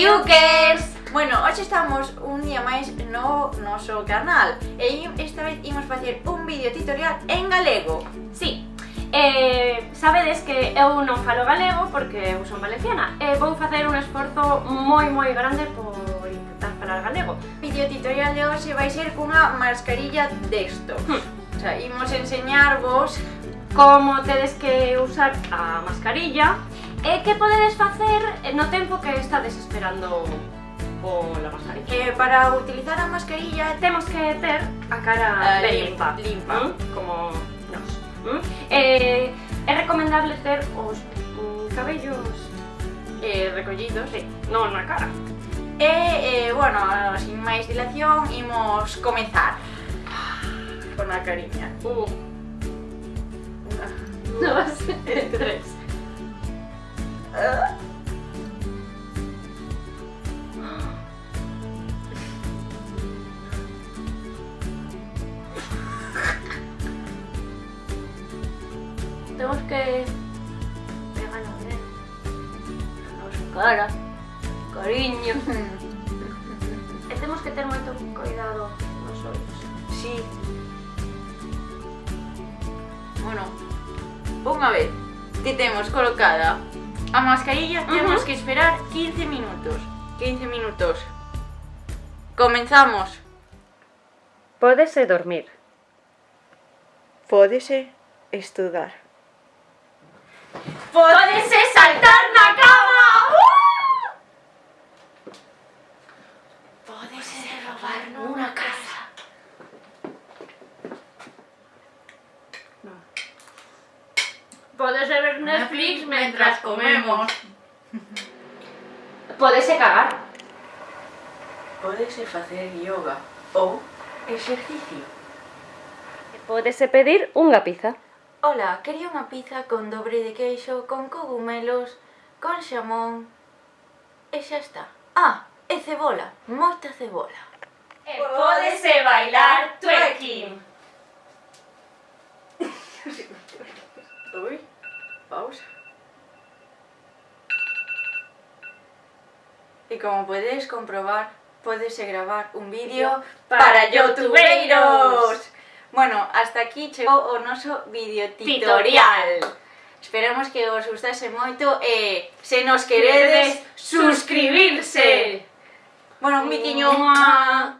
Piukers! Bueno, hoxe estamos un día máis no noso canal E esta vez imos facer un vídeo tutorial en galego Sí, eh, sabedes que eu non falo galego porque eu son valenciana E vou facer un esforzo moi moi grande por intentar falar galego O vídeo tutorial de hoxe vai ser cunha mascarilla desto hmm. O sea, imos enseñarvos como tedes que usar a mascarilla Eh, e que podedes facer eh, no tempo que estades esperando pola la mascarilla? Que eh, para utilizar a mascarilla temos que ter a cara uh, limpa, limpa. ¿Mm? como nos. ¿Mm? Eh, é recomendable ter os mm, cabellos eh, recollidos, sí. non na cara. E, eh, bueno, sin máis dilación, imos comezar con a cariña. Uh. Una, dos, tres. Tenemos que pegar a ver a nosa cara, cariño. Temos que ter moito cuidado nos ollos. Sí. Bueno, unha vez que temos colocada a mascarilla, Ujú. temos que esperar 15 minutos. 15 minutos. Comenzamos. Pódese dormir. Pódese estudar. Pódese saltar na cama. Pódese robar nunha casa. Pódese ver Netflix mentras comemos. Pódese cagar. Pódese facer yoga ou exercicio. Pódese pedir unha pizza. Hola, quería unha pizza con dobre de queixo, con cogumelos, con xamón... E xa está. Ah, e cebola, moita cebola. E pódese bailar twerking. Ui, pausa. E como podedes comprobar, podese gravar un vídeo Para para youtubeiros. Bueno, hasta aquí chegou o noso videotutorial. Esperamos que os gustase moito e se nos queredes suscribirse. Bueno, un bitiño.